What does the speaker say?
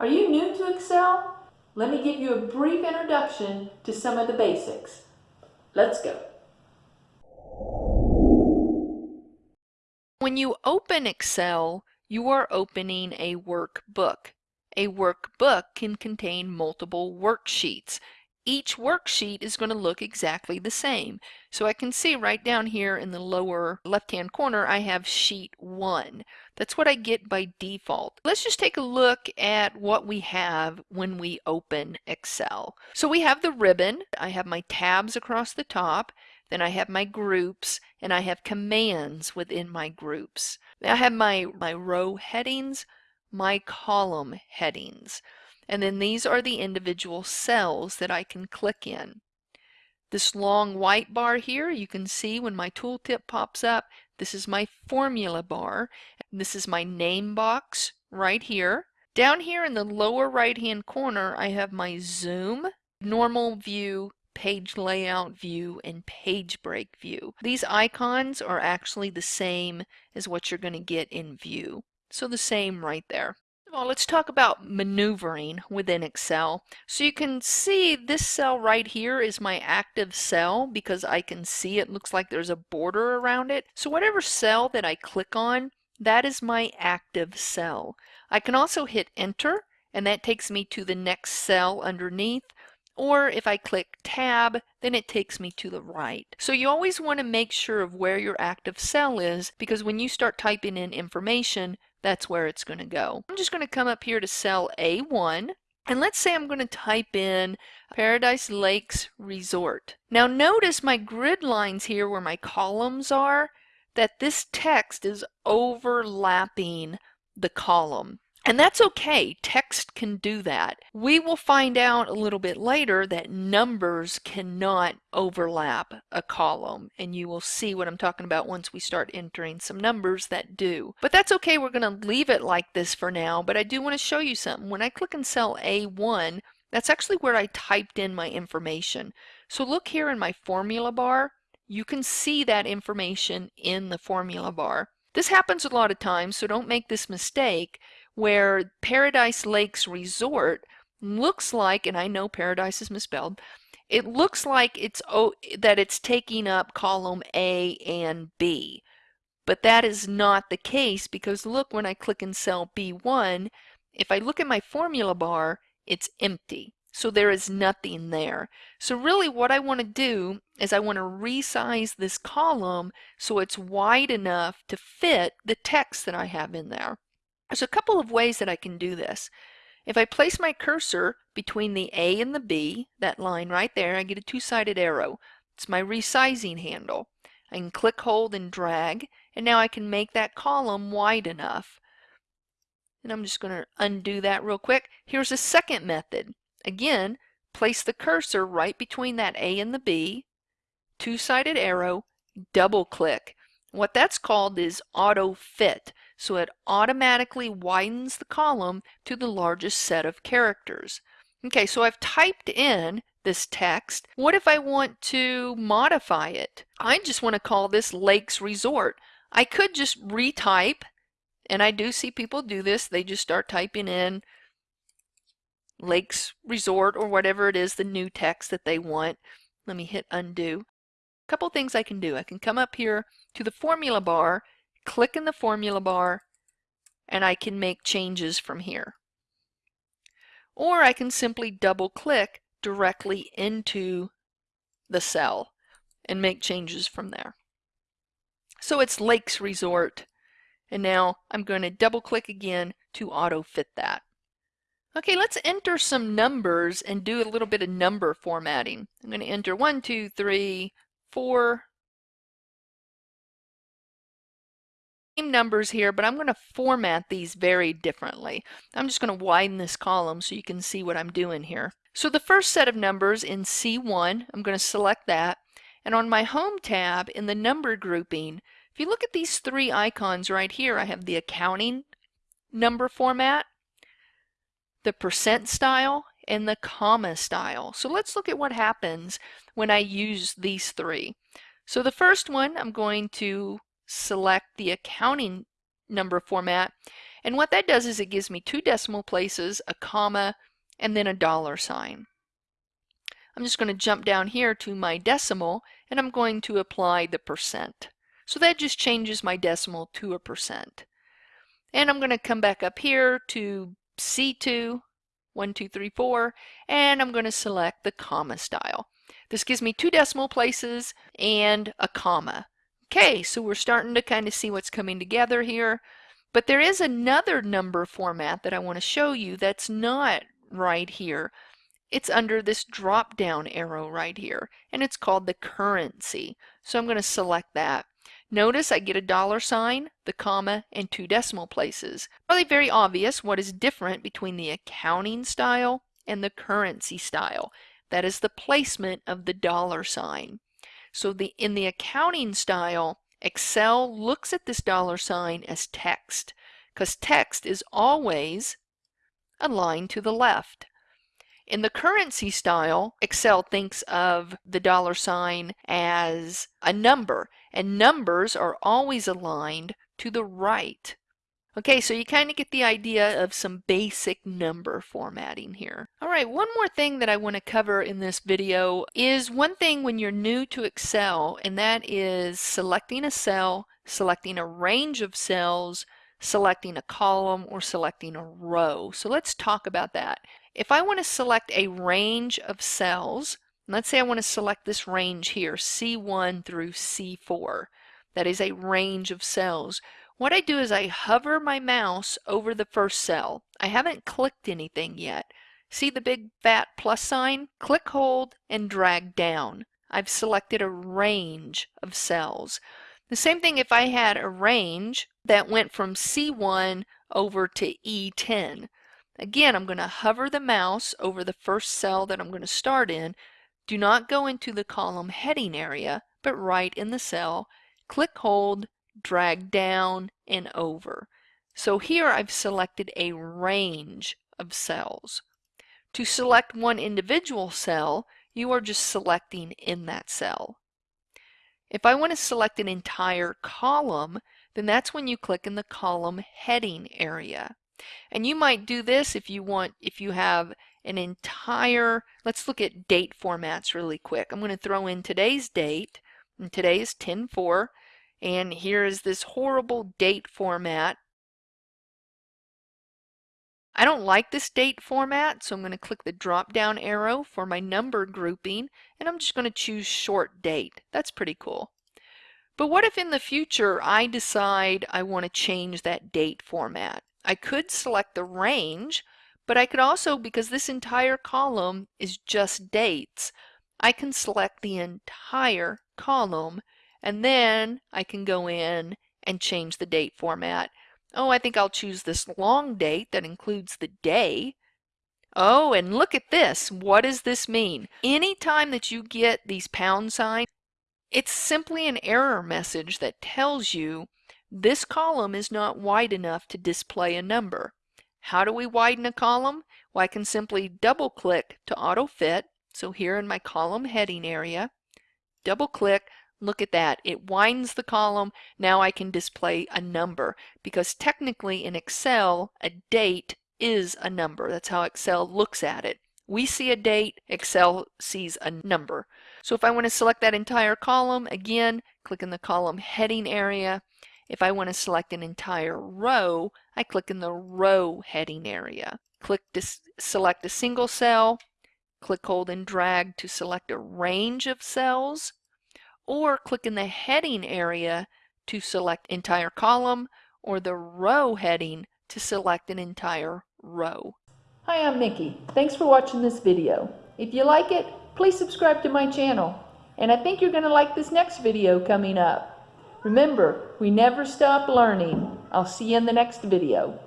Are you new to Excel? Let me give you a brief introduction to some of the basics. Let's go. When you open Excel, you are opening a workbook. A workbook can contain multiple worksheets. Each worksheet is going to look exactly the same. So I can see right down here in the lower left-hand corner, I have sheet one. That's what I get by default. Let's just take a look at what we have when we open Excel. So we have the ribbon. I have my tabs across the top. Then I have my groups and I have commands within my groups. I have my, my row headings, my column headings. And then these are the individual cells that I can click in. This long white bar here, you can see when my tooltip pops up, this is my formula bar. This is my name box right here. Down here in the lower right hand corner, I have my zoom, normal view, page layout view, and page break view. These icons are actually the same as what you're going to get in view. So the same right there. Well, let's talk about maneuvering within Excel. So you can see this cell right here is my active cell because I can see it looks like there's a border around it. So whatever cell that I click on, that is my active cell. I can also hit enter and that takes me to the next cell underneath or if I click tab, then it takes me to the right. So you always want to make sure of where your active cell is because when you start typing in information, that's where it's going to go. I'm just going to come up here to cell A1 and let's say I'm going to type in Paradise Lakes Resort. Now notice my grid lines here where my columns are, that this text is overlapping the column. And that's okay. Text can do that. We will find out a little bit later that numbers cannot overlap a column. And you will see what I'm talking about once we start entering some numbers that do. But that's okay. We're going to leave it like this for now. But I do want to show you something. When I click in cell A1, that's actually where I typed in my information. So look here in my formula bar. You can see that information in the formula bar. This happens a lot of times, so don't make this mistake where Paradise Lakes Resort looks like, and I know Paradise is misspelled, it looks like it's oh, that it's taking up column A and B. But that is not the case because look when I click in cell B1, if I look at my formula bar, it's empty. So there is nothing there. So really what I want to do is I want to resize this column so it's wide enough to fit the text that I have in there. There's a couple of ways that I can do this. If I place my cursor between the A and the B, that line right there, I get a two-sided arrow. It's my resizing handle. I can click, hold, and drag, and now I can make that column wide enough. And I'm just going to undo that real quick. Here's a second method. Again, place the cursor right between that A and the B, two-sided arrow, double click. What that's called is auto fit so it automatically widens the column to the largest set of characters. Okay, so I've typed in this text. What if I want to modify it? I just want to call this Lakes Resort. I could just retype, and I do see people do this. They just start typing in Lakes Resort or whatever it is, the new text that they want. Let me hit undo. A couple things I can do. I can come up here to the formula bar click in the formula bar, and I can make changes from here. Or I can simply double click directly into the cell and make changes from there. So it's Lakes Resort and now I'm going to double click again to auto fit that. Okay, let's enter some numbers and do a little bit of number formatting. I'm going to enter 1, 2, 3, 4, numbers here, but I'm going to format these very differently. I'm just going to widen this column so you can see what I'm doing here. So the first set of numbers in C1, I'm going to select that. And on my Home tab in the number grouping, if you look at these three icons right here, I have the accounting number format, the percent style, and the comma style. So let's look at what happens when I use these three. So the first one, I'm going to select the accounting number format And what that does is it gives me two decimal places, a comma, and then a dollar sign. I'm just going to jump down here to my decimal and I'm going to apply the percent. So that just changes my decimal to a percent. And I'm going to come back up here to C2, 1, 2, 3, 4, and I'm going to select the comma style. This gives me two decimal places and a comma. Okay, so we're starting to kind of see what's coming together here. But there is another number format that I want to show you that's not right here. It's under this drop down arrow right here and it's called the currency. So I'm going to select that. Notice I get a dollar sign, the comma, and two decimal places. Probably very obvious what is different between the accounting style and the currency style. That is the placement of the dollar sign. So the in the accounting style, Excel looks at this dollar sign as text because text is always aligned to the left. In the currency style, Excel thinks of the dollar sign as a number, and numbers are always aligned to the right. Okay, so you kind of get the idea of some basic number formatting here. All right, one more thing that I want to cover in this video is one thing when you're new to Excel, and that is selecting a cell, selecting a range of cells, selecting a column, or selecting a row. So let's talk about that. If I want to select a range of cells, let's say I want to select this range here, C1 through C4. That is a range of cells. What I do is I hover my mouse over the first cell. I haven't clicked anything yet. See the big fat plus sign? Click, hold, and drag down. I've selected a range of cells. The same thing if I had a range that went from C1 over to E10. Again, I'm going to hover the mouse over the first cell that I'm going to start in. Do not go into the column heading area, but right in the cell. Click hold, drag down and over. So here I've selected a range of cells. To select one individual cell, you are just selecting in that cell. If I want to select an entire column, then that's when you click in the column heading area. And you might do this if you want, if you have an entire, let's look at date formats really quick. I'm going to throw in today's date, and today is 10-4, and here is this horrible date format. I don't like this date format, so I'm going to click the drop down arrow for my number grouping, and I'm just going to choose short date. That's pretty cool. But what if in the future I decide I want to change that date format? I could select the range, but I could also, because this entire column is just dates, I can select the entire column and then I can go in and change the date format. Oh, I think I'll choose this long date that includes the day. Oh, and look at this. What does this mean? Anytime that you get these pound signs, it's simply an error message that tells you this column is not wide enough to display a number. How do we widen a column? Well, I can simply double click to auto fit. So here in my column heading area, double click, look at that. It widens the column. Now I can display a number because technically in Excel, a date is a number. That's how Excel looks at it. We see a date, Excel sees a number. So if I want to select that entire column, again, click in the column heading area, if I want to select an entire row, I click in the row heading area. Click to select a single cell, click, hold, and drag to select a range of cells, or click in the heading area to select entire column, or the row heading to select an entire row. Hi, I'm Mickey. Thanks for watching this video. If you like it, please subscribe to my channel. And I think you're going to like this next video coming up. Remember, we never stop learning. I'll see you in the next video.